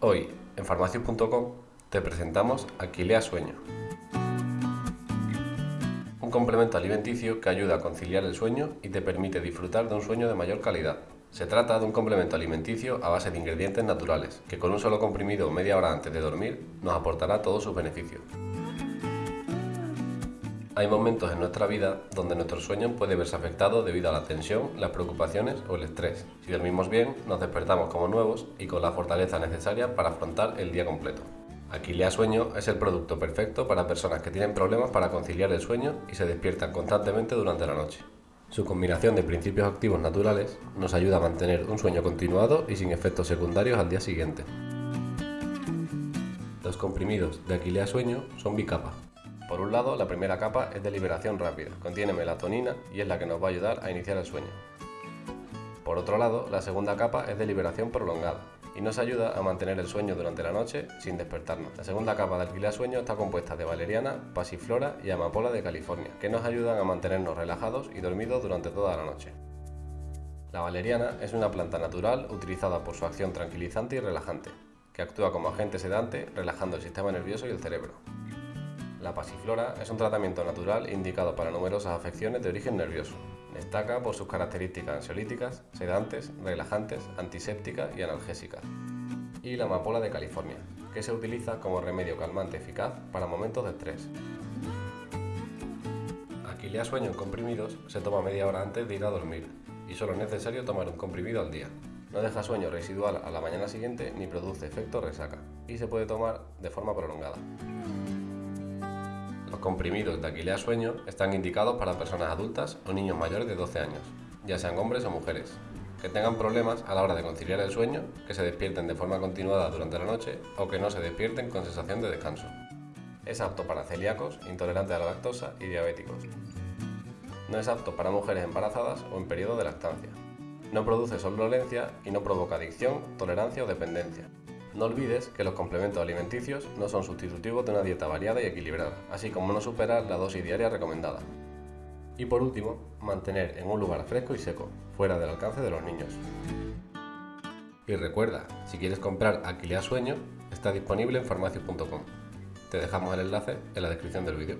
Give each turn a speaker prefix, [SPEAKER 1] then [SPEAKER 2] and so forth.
[SPEAKER 1] Hoy, en farmacias.com, te presentamos Aquilea Sueño. Un complemento alimenticio que ayuda a conciliar el sueño y te permite disfrutar de un sueño de mayor calidad. Se trata de un complemento alimenticio a base de ingredientes naturales, que con un solo comprimido media hora antes de dormir nos aportará todos sus beneficios. Hay momentos en nuestra vida donde nuestro sueño puede verse afectado debido a la tensión, las preocupaciones o el estrés. Si dormimos bien, nos despertamos como nuevos y con la fortaleza necesaria para afrontar el día completo. Aquilea Sueño es el producto perfecto para personas que tienen problemas para conciliar el sueño y se despiertan constantemente durante la noche. Su combinación de principios activos naturales nos ayuda a mantener un sueño continuado y sin efectos secundarios al día siguiente. Los comprimidos de Aquilea Sueño son bicapa, por un lado, la primera capa es de liberación rápida, contiene melatonina y es la que nos va a ayudar a iniciar el sueño. Por otro lado, la segunda capa es de liberación prolongada y nos ayuda a mantener el sueño durante la noche sin despertarnos. La segunda capa de alquiler sueño está compuesta de valeriana, pasiflora y amapola de California, que nos ayudan a mantenernos relajados y dormidos durante toda la noche. La valeriana es una planta natural utilizada por su acción tranquilizante y relajante, que actúa como agente sedante relajando el sistema nervioso y el cerebro. La pasiflora es un tratamiento natural indicado para numerosas afecciones de origen nervioso. Destaca por sus características ansiolíticas, sedantes, relajantes, antisépticas y analgésicas. Y la amapola de California, que se utiliza como remedio calmante eficaz para momentos de estrés. Aquilea sueño en comprimidos se toma media hora antes de ir a dormir y solo es necesario tomar un comprimido al día. No deja sueño residual a la mañana siguiente ni produce efecto resaca y se puede tomar de forma prolongada. Los comprimidos de Aquilea Sueño están indicados para personas adultas o niños mayores de 12 años, ya sean hombres o mujeres, que tengan problemas a la hora de conciliar el sueño, que se despierten de forma continuada durante la noche o que no se despierten con sensación de descanso. Es apto para celíacos, intolerantes a la lactosa y diabéticos. No es apto para mujeres embarazadas o en periodo de lactancia. No produce somnolencia y no provoca adicción, tolerancia o dependencia. No olvides que los complementos alimenticios no son sustitutivos de una dieta variada y equilibrada, así como no superar la dosis diaria recomendada. Y por último, mantener en un lugar fresco y seco, fuera del alcance de los niños. Y recuerda, si quieres comprar Aquilea Sueño, está disponible en farmacias.com. Te dejamos el enlace en la descripción del vídeo.